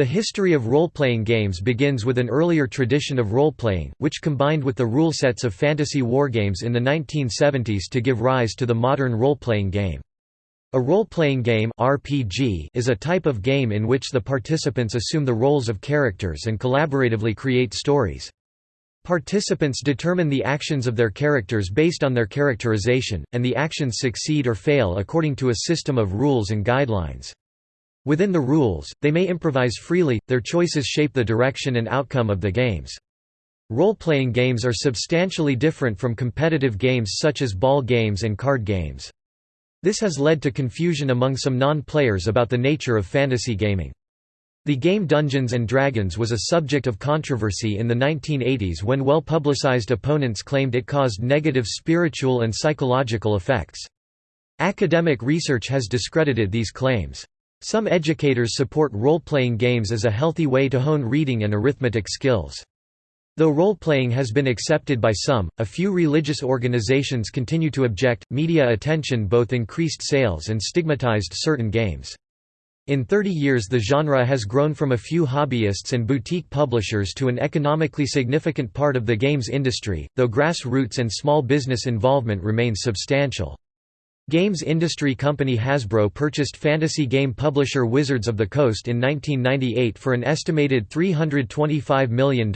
The history of role-playing games begins with an earlier tradition of role-playing, which combined with the rule sets of fantasy wargames in the 1970s to give rise to the modern role-playing game. A role-playing game RPG is a type of game in which the participants assume the roles of characters and collaboratively create stories. Participants determine the actions of their characters based on their characterization, and the actions succeed or fail according to a system of rules and guidelines. Within the rules, they may improvise freely, their choices shape the direction and outcome of the games. Role-playing games are substantially different from competitive games such as ball games and card games. This has led to confusion among some non-players about the nature of fantasy gaming. The game Dungeons & Dragons was a subject of controversy in the 1980s when well-publicized opponents claimed it caused negative spiritual and psychological effects. Academic research has discredited these claims. Some educators support role-playing games as a healthy way to hone reading and arithmetic skills. Though role-playing has been accepted by some, a few religious organizations continue to object. Media attention both increased sales and stigmatized certain games. In 30 years the genre has grown from a few hobbyists and boutique publishers to an economically significant part of the games industry, though grassroots and small business involvement remains substantial. Games industry company Hasbro purchased fantasy game publisher Wizards of the Coast in 1998 for an estimated $325 million.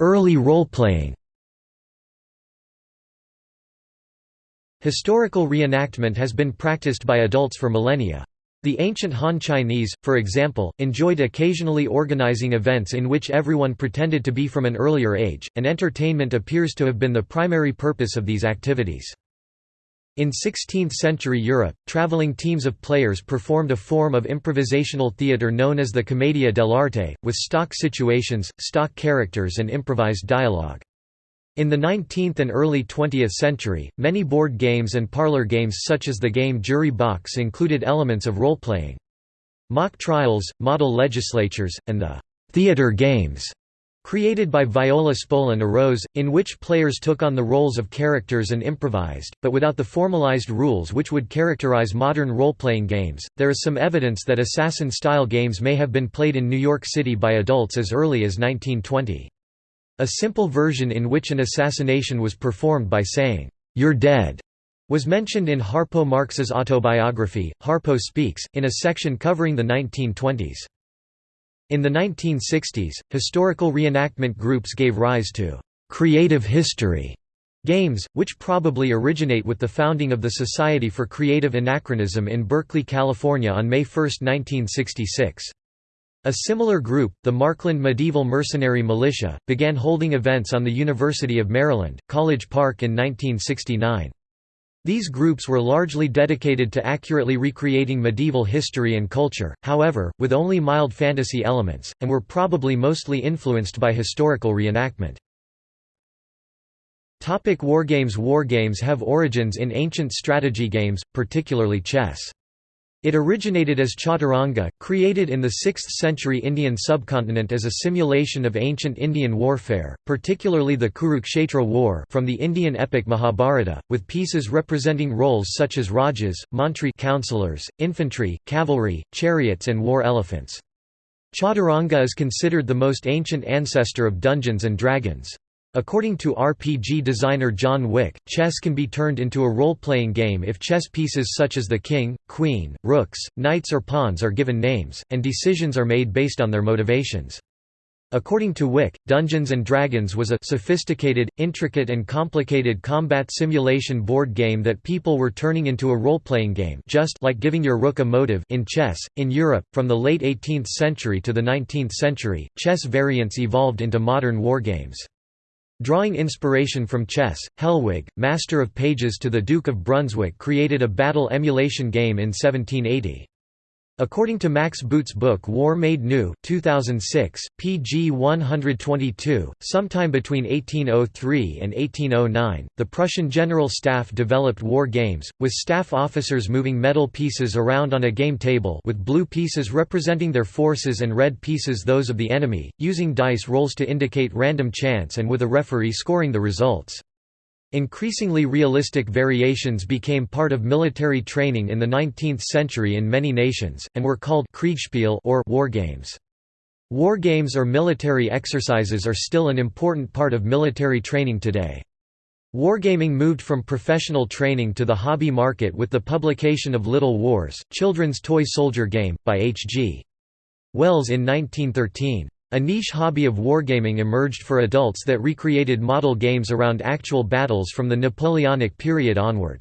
Early role-playing Historical reenactment has been practiced by adults for millennia. The ancient Han Chinese, for example, enjoyed occasionally organizing events in which everyone pretended to be from an earlier age, and entertainment appears to have been the primary purpose of these activities. In 16th-century Europe, traveling teams of players performed a form of improvisational theatre known as the commedia dell'arte, with stock situations, stock characters and improvised dialogue. In the 19th and early 20th century, many board games and parlor games such as the game Jury Box included elements of role-playing. Mock trials, model legislatures, and the «theater games» created by Viola Spolin arose, in which players took on the roles of characters and improvised, but without the formalized rules which would characterize modern role-playing games. There is some evidence that assassin-style games may have been played in New York City by adults as early as 1920. A simple version in which an assassination was performed by saying, "'You're dead' was mentioned in Harpo Marx's autobiography, Harpo Speaks, in a section covering the 1920s. In the 1960s, historical reenactment groups gave rise to «creative history» games, which probably originate with the founding of the Society for Creative Anachronism in Berkeley, California on May 1, 1966. A similar group, the Markland Medieval Mercenary Militia, began holding events on the University of Maryland, College Park in 1969. These groups were largely dedicated to accurately recreating medieval history and culture, however, with only mild fantasy elements, and were probably mostly influenced by historical reenactment. Topic Wargames Wargames have origins in ancient strategy games, particularly chess. It originated as chaturanga, created in the 6th century Indian subcontinent as a simulation of ancient Indian warfare, particularly the Kurukshetra war from the Indian epic Mahabharata, with pieces representing roles such as rajas, mantri counselors, infantry, cavalry, chariots and war elephants. Chaturanga is considered the most ancient ancestor of Dungeons and Dragons. According to RPG designer John Wick, chess can be turned into a role-playing game if chess pieces such as the king, queen, rooks, knights or pawns are given names, and decisions are made based on their motivations. According to Wick, Dungeons & Dragons was a sophisticated, intricate and complicated combat simulation board game that people were turning into a role-playing game just like giving your rook a motive in chess. In Europe, from the late 18th century to the 19th century, chess variants evolved into modern wargames. Drawing inspiration from chess, Hellwig, master of pages to the Duke of Brunswick created a battle emulation game in 1780. According to Max Boot's book War Made New 2006, pg 122, sometime between 1803 and 1809, the Prussian General Staff developed war games, with staff officers moving metal pieces around on a game table with blue pieces representing their forces and red pieces those of the enemy, using dice rolls to indicate random chance and with a referee scoring the results. Increasingly realistic variations became part of military training in the 19th century in many nations, and were called Kriegspiel or war games. War games or military exercises are still an important part of military training today. Wargaming moved from professional training to the hobby market with the publication of Little Wars, children's toy soldier game, by H.G. Wells in 1913. A niche hobby of wargaming emerged for adults that recreated model games around actual battles from the Napoleonic period onward.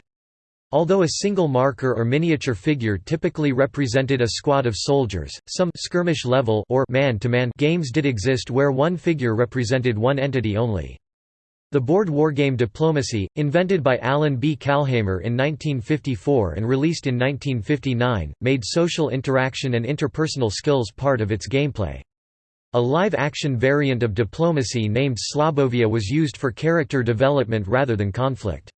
Although a single marker or miniature figure typically represented a squad of soldiers, some skirmish level or man-to-man -man games did exist where one figure represented one entity only. The board wargame Diplomacy, invented by Alan B. Calhamer in 1954 and released in 1959, made social interaction and interpersonal skills part of its gameplay. A live-action variant of diplomacy named Slobovia was used for character development rather than conflict.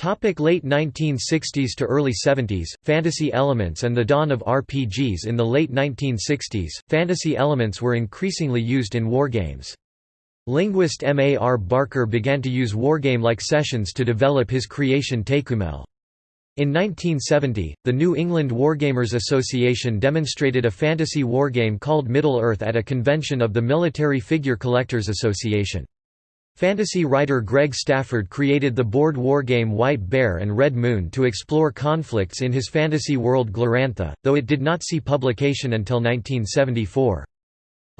Topic late 1960s to early 70s, fantasy elements and the dawn of RPGs In the late 1960s, fantasy elements were increasingly used in wargames. Linguist M. A. R. Barker began to use wargame-like sessions to develop his creation Tékumel. In 1970, the New England Wargamers Association demonstrated a fantasy wargame called Middle-earth at a convention of the Military Figure Collectors Association. Fantasy writer Greg Stafford created the board wargame White Bear and Red Moon to explore conflicts in his fantasy world Glorantha, though it did not see publication until 1974.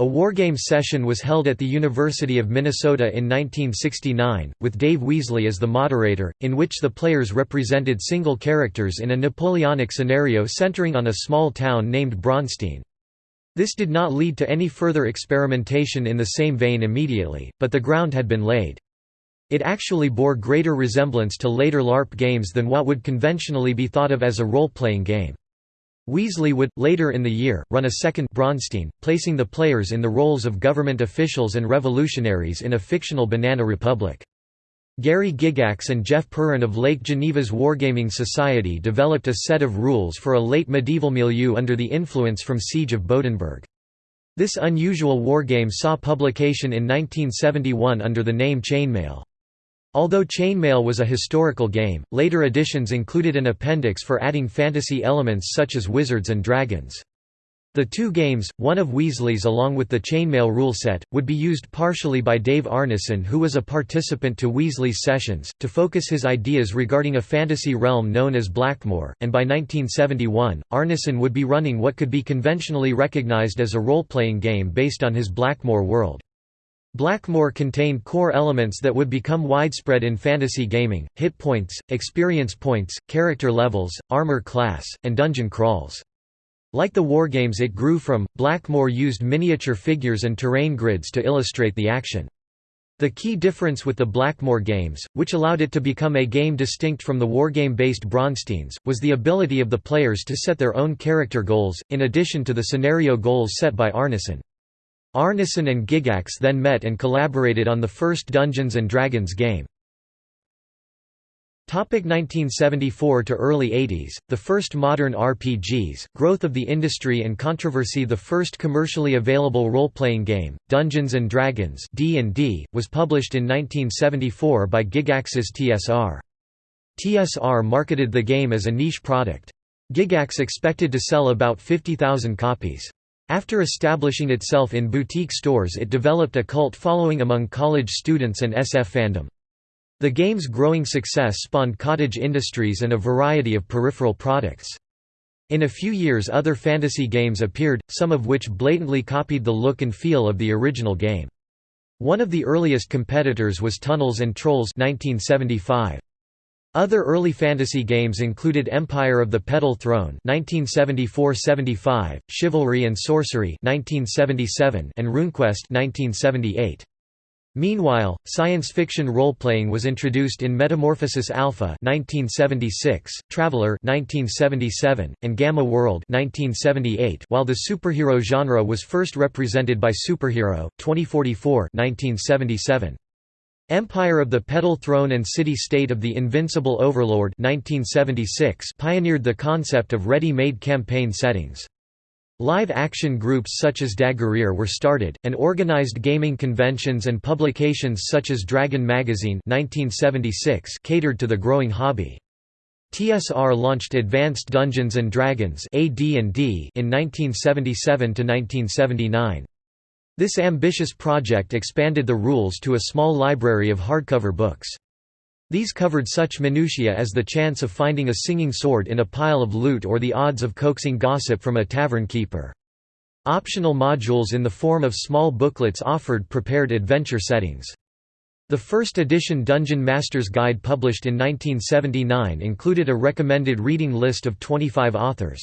A wargame session was held at the University of Minnesota in 1969, with Dave Wesely as the moderator, in which the players represented single characters in a Napoleonic scenario centering on a small town named Braunstein. This did not lead to any further experimentation in the same vein immediately, but the ground had been laid. It actually bore greater resemblance to later LARP games than what would conventionally be thought of as a role-playing game. Wesely would, later in the year, run a second Braunstein, placing the players in the roles of government officials and revolutionaries in a fictional banana republic. Gary Gygax and Jeff Perren of Lake Geneva's Wargaming Society developed a set of rules for a late medieval milieu under the influence from Siege of Bodenburg. This unusual wargame saw publication in 1971 under the name Chainmail. Although Chainmail was a historical game, later editions included an appendix for adding fantasy elements such as wizards and dragons. The two games, one of Wesely's along with the Chainmail rule set, would be used partially by Dave Arneson who was a participant to Wesely's sessions, to focus his ideas regarding a fantasy realm known as Blackmoor, and by 1971, Arneson would be running what could be conventionally recognized as a role-playing game based on his Blackmoor world. Blackmoor contained core elements that would become widespread in fantasy gaming, hit points, experience points, character levels, armor class, and dungeon crawls. Like the wargames it grew from, Blackmoor used miniature figures and terrain grids to illustrate the action. The key difference with the Blackmoor games, which allowed it to become a game distinct from the wargame-based Braunsteins, was the ability of the players to set their own character goals, in addition to the scenario goals set by Arneson. Arneson and Gygax then met and collaborated on the first Dungeons & Dragons game. 1974 to early 80s, the first modern RPGs, growth of the industry and controversy The first commercially available role-playing game, Dungeons & Dragons D&D, was published in 1974 by Gygax's TSR. TSR marketed the game as a niche product. Gygax expected to sell about 50,000 copies. After establishing itself in boutique stores it developed a cult following among college students and SF fandom. The game's growing success spawned cottage industries and a variety of peripheral products. In a few years other fantasy games appeared, some of which blatantly copied the look and feel of the original game. One of the earliest competitors was Tunnels and Trolls 1975. Other early fantasy games included Empire of the Petal Throne (1974–75), Chivalry and Sorcery (1977), and RuneQuest (1978). Meanwhile, science fiction role-playing was introduced in Metamorphosis Alpha (1976), Traveller (1977), and Gamma World (1978), while the superhero genre was first represented by Superhero 2044 (1977). Empire of the Petal Throne and City-State of the Invincible Overlord 1976 pioneered the concept of ready-made campaign settings. Live-action groups such as Dagorhir were started, and organized gaming conventions and publications such as Dragon Magazine 1976 catered to the growing hobby. TSR launched Advanced Dungeons & Dragons in 1977–1979. This ambitious project expanded the rules to a small library of hardcover books. These covered such minutiae as the chance of finding a singing sword in a pile of loot or the odds of coaxing gossip from a tavern keeper. Optional modules in the form of small booklets offered prepared adventure settings. The first edition Dungeon Master's Guide published in 1979 included a recommended reading list of 25 authors.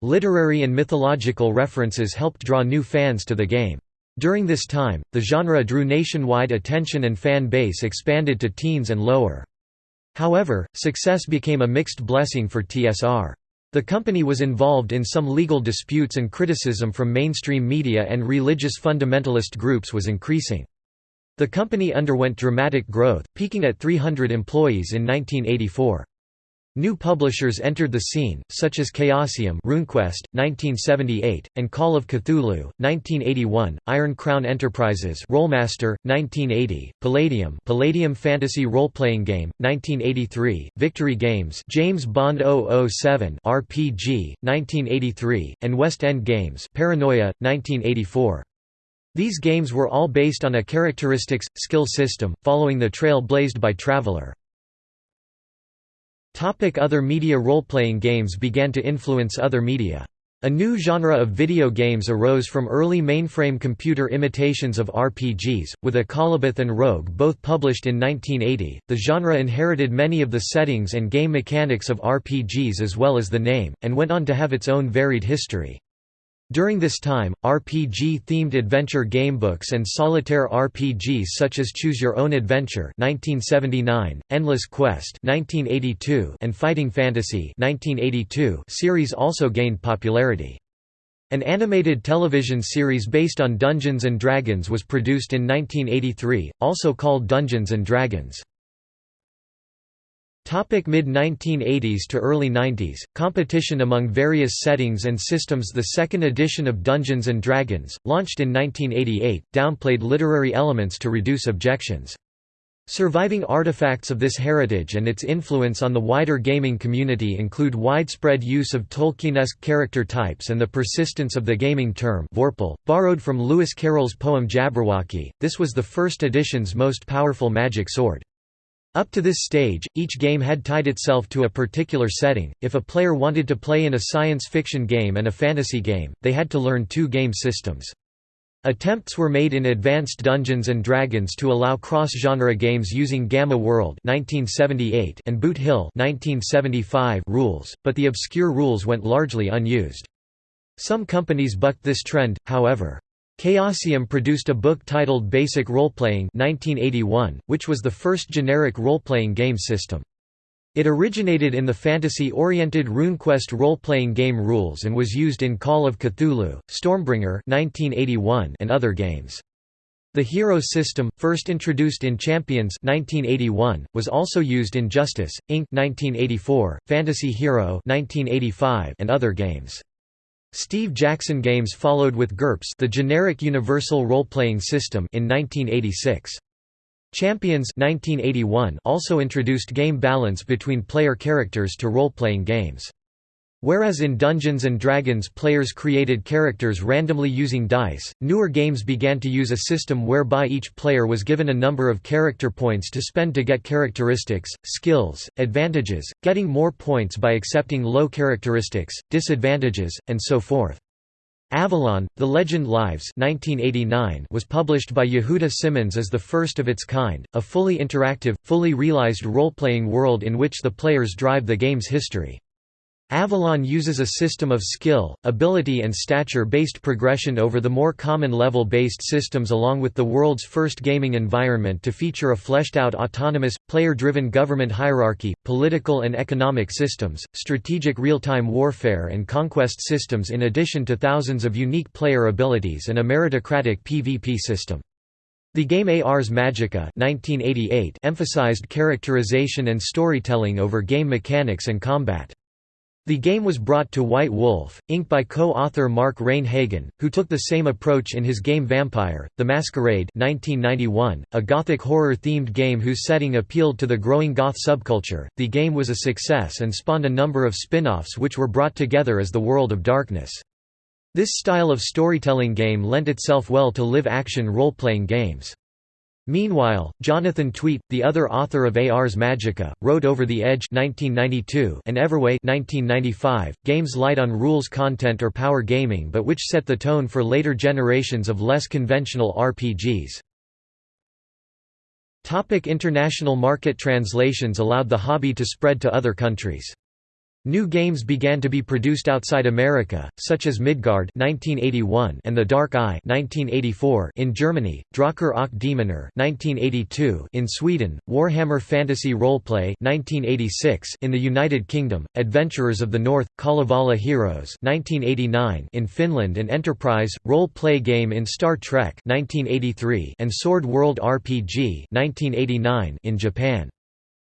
Literary and mythological references helped draw new fans to the game. During this time, the genre drew nationwide attention and fan base expanded to teens and lower. However, success became a mixed blessing for TSR. The company was involved in some legal disputes and criticism from mainstream media and religious fundamentalist groups was increasing. The company underwent dramatic growth, peaking at 300 employees in 1984. New publishers entered the scene, such as Chaosium RuneQuest, 1978, and Call of Cthulhu, 1981, Iron Crown Enterprises Rolemaster, 1980, Palladium Palladium Fantasy Role-Playing Game, 1983, Victory Games James Bond 007 RPG, 1983, and West End Games Paranoia, 1984. These games were all based on a characteristics, skill system, following the trail blazed by Traveller. Topic other media Role-playing games began to influence other media. A new genre of video games arose from early mainframe computer imitations of RPGs, with Akalabeth and Rogue both published in 1980. The genre inherited many of the settings and game mechanics of RPGs as well as the name, and went on to have its own varied history. During this time, RPG-themed adventure gamebooks and solitaire RPGs such as Choose Your Own Adventure (1979), Endless Quest (1982), and Fighting Fantasy (1982) series also gained popularity. An animated television series based on Dungeons and Dragons was produced in 1983, also called Dungeons and Dragons. Mid-1980s to early 90s, competition among various settings and systems The second edition of Dungeons & Dragons, launched in 1988, downplayed literary elements to reduce objections. Surviving artifacts of this heritage and its influence on the wider gaming community include widespread use of Tolkienesque character types and the persistence of the gaming term Vorpal, borrowed from Lewis Carroll's poem Jabberwocky. This was the first edition's most powerful magic sword. Up to this stage, each game had tied itself to a particular setting. If a player wanted to play in a science fiction game and a fantasy game, they had to learn two game systems. Attempts were made in Advanced Dungeons & Dragons to allow cross-genre games using Gamma World 1978 and Boot Hill 1975 rules, but the obscure rules went largely unused. Some companies bucked this trend, however. Chaosium produced a book titled Basic Roleplaying 1981, which was the first generic role-playing game system. It originated in the fantasy-oriented RuneQuest role-playing game rules and was used in Call of Cthulhu, Stormbringer 1981 and other games. The hero system, first introduced in Champions 1981, was also used in Justice, Inc. 1984, Fantasy Hero 1985 and other games. Steve Jackson Games followed with GURPS the generic universal role-playing system in 1986. Champions 1981 also introduced game balance between player characters to role-playing games. Whereas in Dungeons & Dragons players created characters randomly using dice, newer games began to use a system whereby each player was given a number of character points to spend to get characteristics, skills, advantages, getting more points by accepting low characteristics, disadvantages, and so forth. Avalon, The Legend Lives 1989 was published by Yehuda Simmons as the first of its kind, a fully interactive, fully realized role-playing world in which the players drive the game's history. Avalon uses a system of skill, ability and stature-based progression over the more common level-based systems along with the world's first gaming environment to feature a fleshed-out autonomous, player-driven government hierarchy, political and economic systems, strategic real-time warfare and conquest systems in addition to thousands of unique player abilities and a meritocratic PvP system. The game Ars Magica 1988 emphasized characterization and storytelling over game mechanics and combat. The game was brought to White Wolf, Inc. by co-author Mark Rein-Hagen, who took the same approach in his game Vampire, The Masquerade 1991, a gothic horror-themed game whose setting appealed to the growing goth subculture. The game was a success and spawned a number of spin-offs which were brought together as the World of Darkness. This style of storytelling game lent itself well to live-action role-playing games. Meanwhile, Jonathan Tweet, the other author of Ars Magica, wrote Over the Edge 1992 and Everway 1995, games light on rules content or power gaming but which set the tone for later generations of less conventional RPGs. Topic international market Translations allowed the hobby to spread to other countries. New games began to be produced outside America, such as Midgard (1981) and The Dark Eye (1984) in Germany, Drakar och Demoner (1982) in Sweden, Warhammer Fantasy Roleplay (1986) in the United Kingdom, Adventurers of the North, Kalevala Heroes (1989) in Finland, and Enterprise role-play game in Star Trek (1983) and Sword World RPG (1989) in Japan.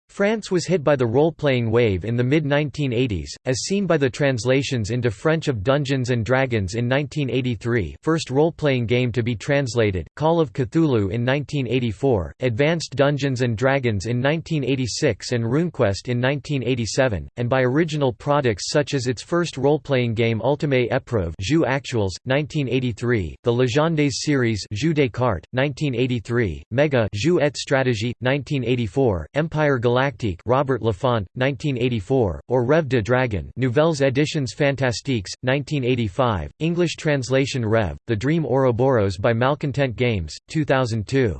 France was hit by the role-playing wave in the mid-1980s, as seen by the translations into French of Dungeons & Dragons in 1983 first role-playing game to be translated, Call of Cthulhu in 1984, Advanced Dungeons & Dragons in 1986 and RuneQuest in 1987, and by original products such as its first role-playing game Ultimate Épreuve Jeux Actuels, 1983, the Legendes series Jeux des Cartes, 1983, Mega Jeux et Stratégie, 1984, Empire Galactic Galactique Robert Laffont, 1984, or Rêve de Dragon Nouvelles Editions Fantastiques, 1985, English translation Rev, The Dream Ouroboros by Malcontent Games, 2002.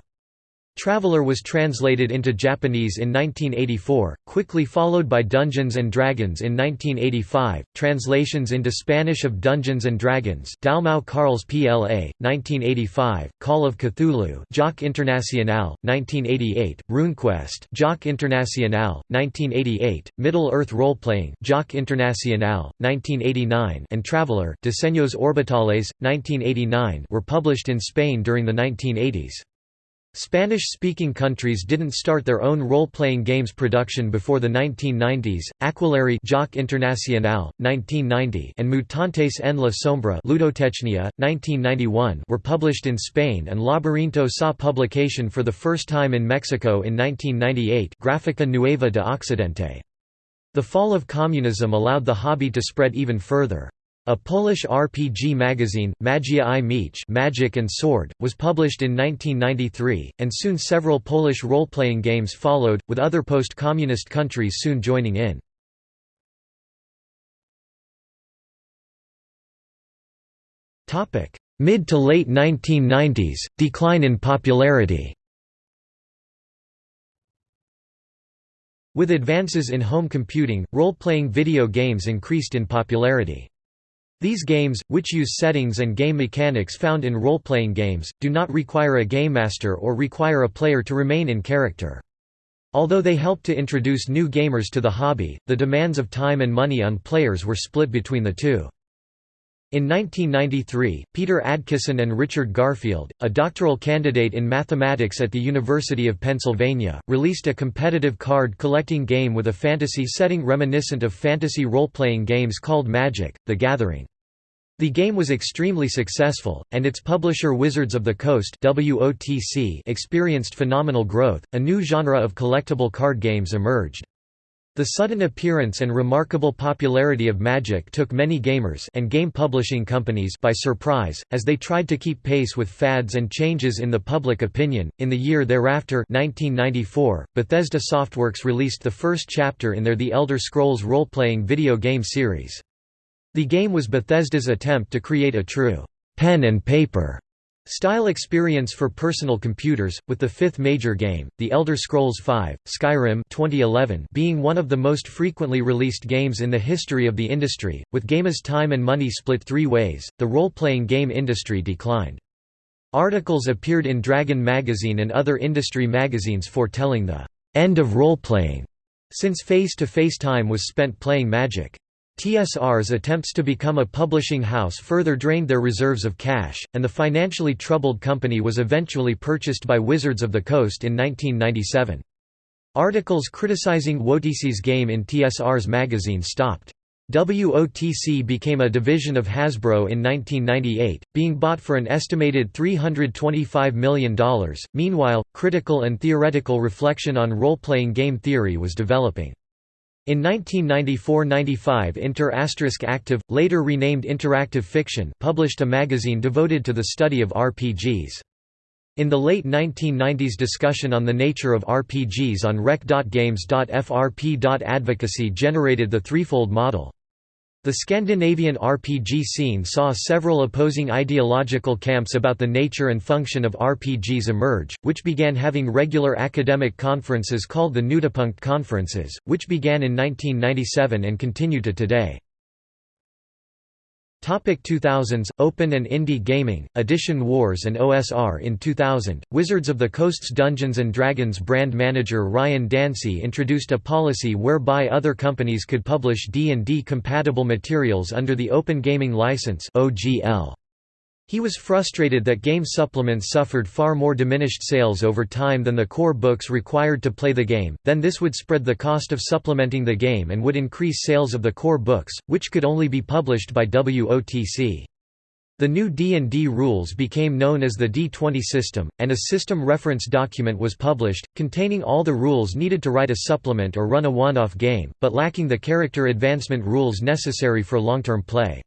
Traveller was translated into Japanese in 1984, quickly followed by Dungeons & Dragons in 1985, translations into Spanish of Dungeons & Dragons Dalmau Carls PLA, 1985, Call of Cthulhu Joc Internacional, 1988, RuneQuest Joc Internacional, 1988, Middle-earth Role-Playing Joc Internacional, 1989 and Traveller Diseños Orbitales, 1989 were published in Spain during the 1980s. Spanish-speaking countries didn't start their own role-playing games production before the 1990s. Aquelarre Joc Internacional, 1990, and Mutantes en la Sombra Ludotecnia, 1991 were published in Spain and Laberinto saw publication for the first time in Mexico in 1998 Gráfica Nueva de Occidente. The fall of communism allowed the hobby to spread even further. A Polish RPG magazine, Magia i Miecz Magic and Sword, was published in 1993, and soon several Polish role-playing games followed, with other post-communist countries soon joining in. Mid to late 1990s, decline in popularity With advances in home computing, role-playing video games increased in popularity. These games, which use settings and game mechanics found in role-playing games, do not require a game master or require a player to remain in character. Although they help to introduce new gamers to the hobby, the demands of time and money on players were split between the two. In 1993, Peter Adkison and Richard Garfield, a doctoral candidate in mathematics at the University of Pennsylvania, released a competitive card collecting game with a fantasy setting reminiscent of fantasy role-playing games called Magic: The Gathering. The game was extremely successful, and its publisher Wizards of the Coast experienced phenomenal growth. A new genre of collectible card games emerged. The sudden appearance and remarkable popularity of Magic took many gamers and game publishing companies by surprise, as they tried to keep pace with fads and changes in the public opinion. In the year thereafter, 1994, Bethesda Softworks released the first chapter in their The Elder Scrolls role-playing video game series. The game was Bethesda's attempt to create a true pen and paper style experience for personal computers, with the fifth major game, The Elder Scrolls V, Skyrim 2011 being one of the most frequently released games in the history of the industry. With gamer's time and money split three ways, the role-playing game industry declined. Articles appeared in Dragon magazine and other industry magazines foretelling the end of role-playing, since face-to-face -face time was spent playing Magic. TSR's attempts to become a publishing house further drained their reserves of cash, and the financially troubled company was eventually purchased by Wizards of the Coast in 1997. Articles criticizing WOTC's game in TSR's magazine stopped. WOTC became a division of Hasbro in 1998, being bought for an estimated $325 million. Meanwhile, critical and theoretical reflection on role playing game theory was developing. In 1994–95 Inter Active, later renamed Interactive Fiction published a magazine devoted to the study of RPGs. In the late 1990s discussion on the nature of RPGs on rec.games.frp.advocacy generated the threefold model. The Scandinavian RPG scene saw several opposing ideological camps about the nature and function of RPGs emerge, which began having regular academic conferences called the Knutepunkt conferences, which began in 1997 and continue to today. Topic 2000s Open and Indie Gaming Edition Wars and OSR in 2000 Wizards of the Coast's Dungeons Dragons brand manager Ryan Dancey introduced a policy whereby other companies could publish D&D compatible materials under the Open Gaming License OGL he was frustrated that game supplements suffered far more diminished sales over time than the core books required to play the game, then this would spread the cost of supplementing the game and would increase sales of the core books, which could only be published by WOTC. The new D&D rules became known as the D20 system, and a system reference document was published, containing all the rules needed to write a supplement or run a one-off game, but lacking the character advancement rules necessary for long-term play.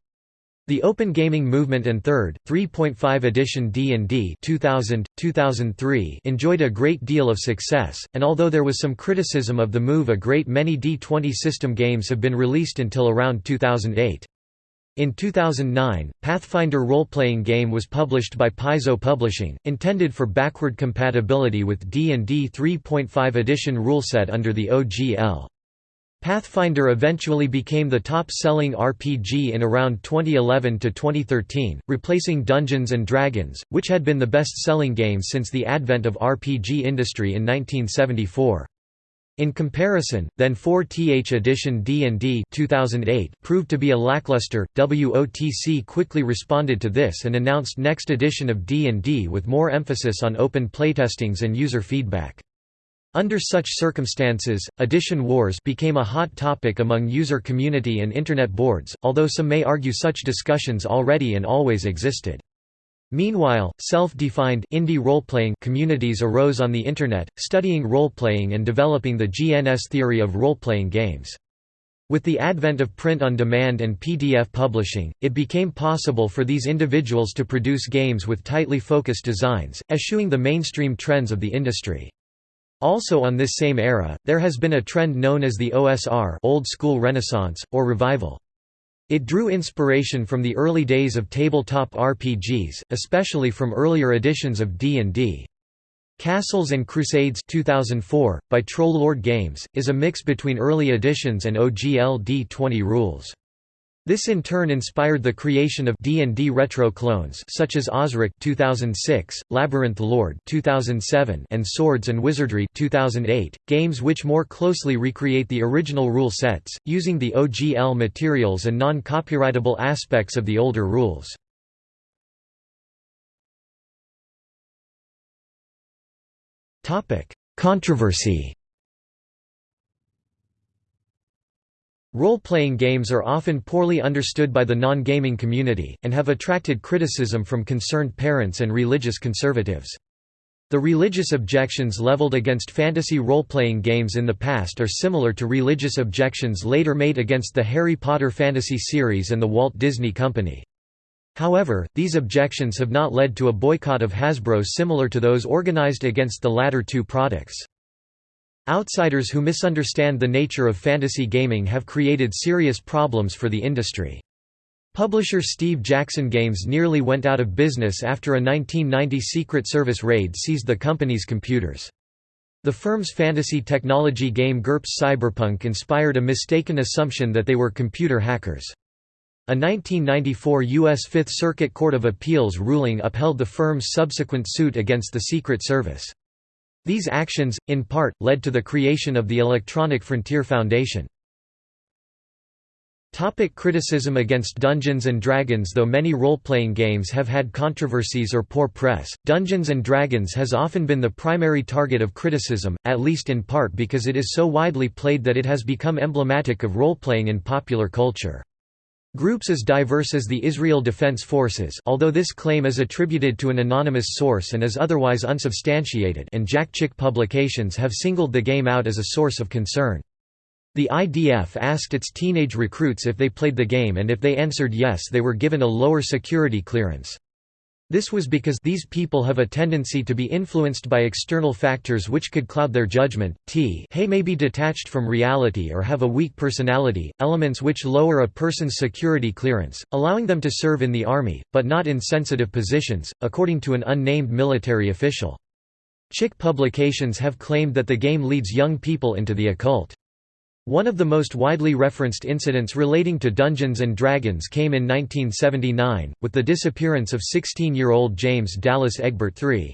The Open Gaming Movement and 3rd, 3.5 edition D&D 2000, 2003 enjoyed a great deal of success, and although there was some criticism of the move a great many D20 system games have been released until around 2008. In 2009, Pathfinder role-playing game was published by Paizo Publishing, intended for backward compatibility with D&D 3.5 edition ruleset under the OGL. Pathfinder eventually became the top-selling RPG in around 2011 to 2013, replacing Dungeons & Dragons, which had been the best-selling game since the advent of RPG industry in 1974. In comparison, then 4th edition D&D 2008 proved to be a lackluster. WOTC quickly responded to this and announced next edition of D&D with more emphasis on open playtestings and user feedback. Under such circumstances, edition wars became a hot topic among user community and Internet boards, although some may argue such discussions already and always existed. Meanwhile, self-defined indie role-playing communities arose on the Internet, studying role-playing and developing the GNS theory of role-playing games. With the advent of print-on-demand and PDF publishing, it became possible for these individuals to produce games with tightly focused designs, eschewing the mainstream trends of the industry. Also on this same era, there has been a trend known as the OSR Old School Renaissance, or Revival. It drew inspiration from the early days of tabletop RPGs, especially from earlier editions of D&D. Castles and Crusades 2004, by Troll Lord Games, is a mix between early editions and OGL D20 rules. This in turn inspired the creation of D&D retro clones such as Osric 2006, Labyrinth Lord 2007 and Swords and Wizardry 2008, games which more closely recreate the original rule sets, using the OGL materials and non-copyrightable aspects of the older rules. Controversy Role-playing games are often poorly understood by the non-gaming community, and have attracted criticism from concerned parents and religious conservatives. The religious objections leveled against fantasy role-playing games in the past are similar to religious objections later made against the Harry Potter fantasy series and the Walt Disney Company. However, these objections have not led to a boycott of Hasbro similar to those organized against the latter two products. Outsiders who misunderstand the nature of fantasy gaming have created serious problems for the industry. Publisher Steve Jackson Games nearly went out of business after a 1990 Secret Service raid seized the company's computers. The firm's fantasy technology game GURPS Cyberpunk inspired a mistaken assumption that they were computer hackers. A 1994 U.S. Fifth Circuit Court of Appeals ruling upheld the firm's subsequent suit against the Secret Service. These actions, in part, led to the creation of the Electronic Frontier Foundation. Topic criticism against Dungeons & Dragons Though many role-playing games have had controversies or poor press, Dungeons & Dragons has often been the primary target of criticism, at least in part because it is so widely played that it has become emblematic of role-playing in popular culture. Groups as diverse as the Israel Defense Forces although this claim is attributed to an anonymous source and is otherwise unsubstantiated and Jack Chick publications have singled the game out as a source of concern. The IDF asked its teenage recruits if they played the game and if they answered yes they were given a lower security clearance. This was because these people have a tendency to be influenced by external factors which could cloud their judgment. T hey may be detached from reality or have a weak personality, elements which lower a person's security clearance, allowing them to serve in the army, but not in sensitive positions, according to an unnamed military official. Chick publications have claimed that the game leads young people into the occult. One of the most widely referenced incidents relating to Dungeons & Dragons came in 1979, with the disappearance of 16-year-old James Dallas Egbert III.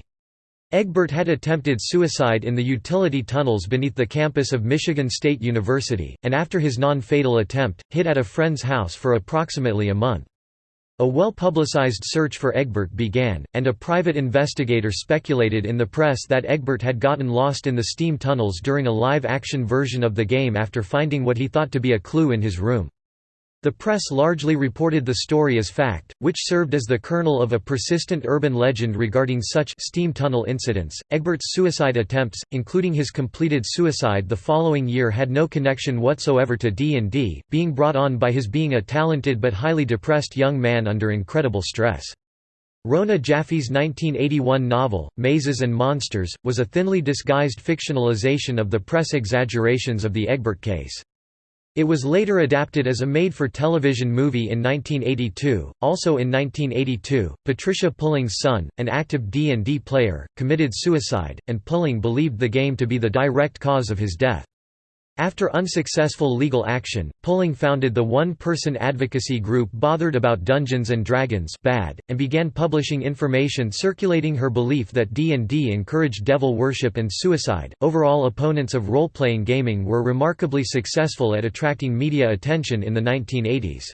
Egbert had attempted suicide in the utility tunnels beneath the campus of Michigan State University, and after his non-fatal attempt, hid at a friend's house for approximately a month. A well-publicized search for Egbert began, and a private investigator speculated in the press that Egbert had gotten lost in the steam tunnels during a live-action version of the game after finding what he thought to be a clue in his room. The press largely reported the story as fact, which served as the kernel of a persistent urban legend regarding such steam tunnel incidents. Egbert's suicide attempts, including his completed suicide the following year had no connection whatsoever to D&D, being brought on by his being a talented but highly depressed young man under incredible stress. Rona Jaffe's 1981 novel, Mazes and Monsters, was a thinly disguised fictionalization of the press exaggerations of the Egbert case. It was later adapted as a made-for-television movie in 1982. Also in 1982, Patricia Pulling's son, an active D&D player, committed suicide, and Pulling believed the game to be the direct cause of his death. After unsuccessful legal action, Pulling founded the one-person advocacy group Bothered About Dungeons & Dragons BADD, and began publishing information circulating her belief that D&D encouraged devil worship and suicide. Overall opponents of role-playing gaming were remarkably successful at attracting media attention in the 1980s.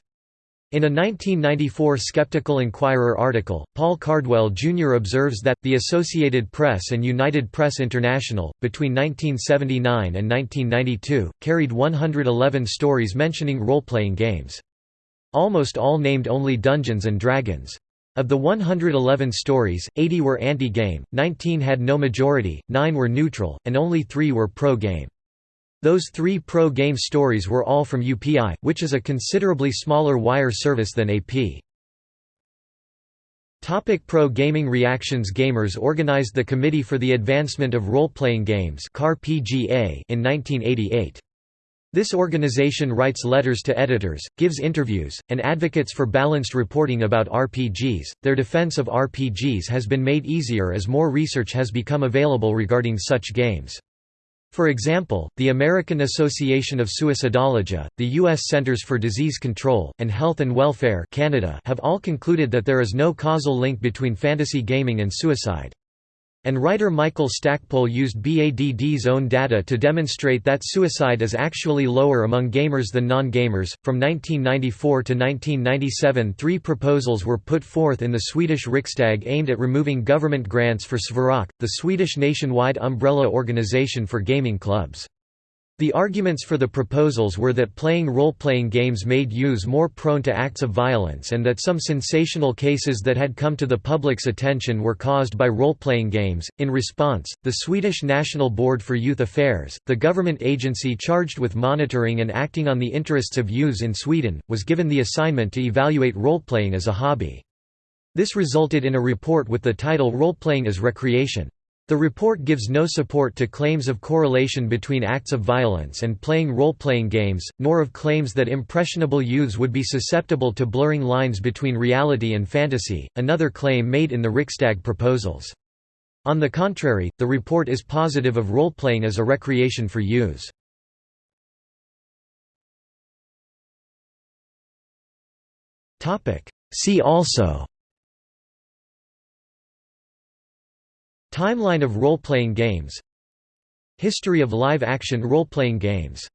In a 1994 Skeptical Inquirer article, Paul Cardwell Jr. observes that, the Associated Press and United Press International, between 1979 and 1992, carried 111 stories mentioning role-playing games. Almost all named only Dungeons & Dragons. Of the 111 stories, 80 were anti-game, 19 had no majority, 9 were neutral, and only 3 were pro-game. Those three pro-game stories were all from UPI, which is a considerably smaller wire service than AP. Topic Pro Gaming Reactions Gamers organized the Committee for the Advancement of Role-Playing Games in 1988. This organization writes letters to editors, gives interviews, and advocates for balanced reporting about RPGs. Their defense of RPGs has been made easier as more research has become available regarding such games. For example, the American Association of Suicidology, the U.S. Centers for Disease Control, and Health and Welfare Canada have all concluded that there is no causal link between fantasy gaming and suicide. And writer Michael Stackpole used BADD's own data to demonstrate that suicide is actually lower among gamers than non-gamers. From 1994 to 1997, three proposals were put forth in the Swedish Riksdag aimed at removing government grants for Sverok, the Swedish nationwide umbrella organization for gaming clubs. The arguments for the proposals were that playing role-playing games made youths more prone to acts of violence and that some sensational cases that had come to the public's attention were caused by role-playing games. In response, the Swedish National Board for Youth Affairs, the government agency charged with monitoring and acting on the interests of youths in Sweden, was given the assignment to evaluate role-playing as a hobby. This resulted in a report with the title Role-playing as Recreation. The report gives no support to claims of correlation between acts of violence and playing role-playing games, nor of claims that impressionable youths would be susceptible to blurring lines between reality and fantasy, another claim made in the Riksdag proposals. On the contrary, the report is positive of role-playing as a recreation for youths. See also Timeline of role-playing games History of live-action role-playing games